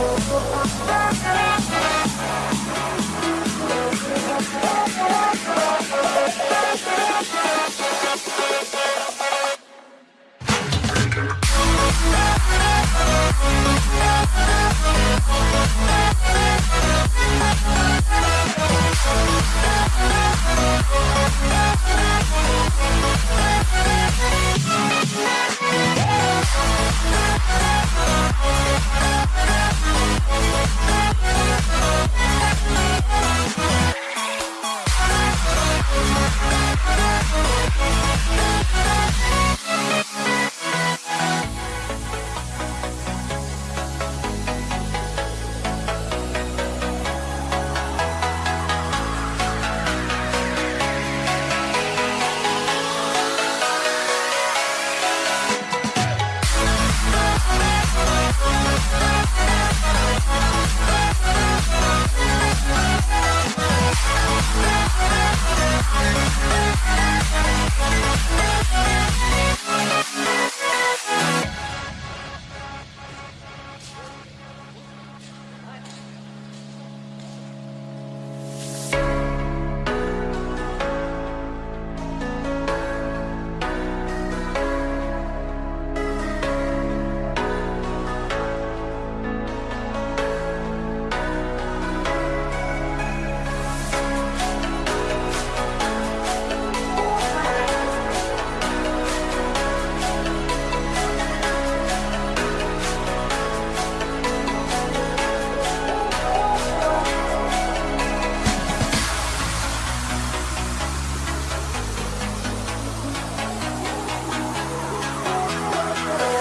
Oh, oh,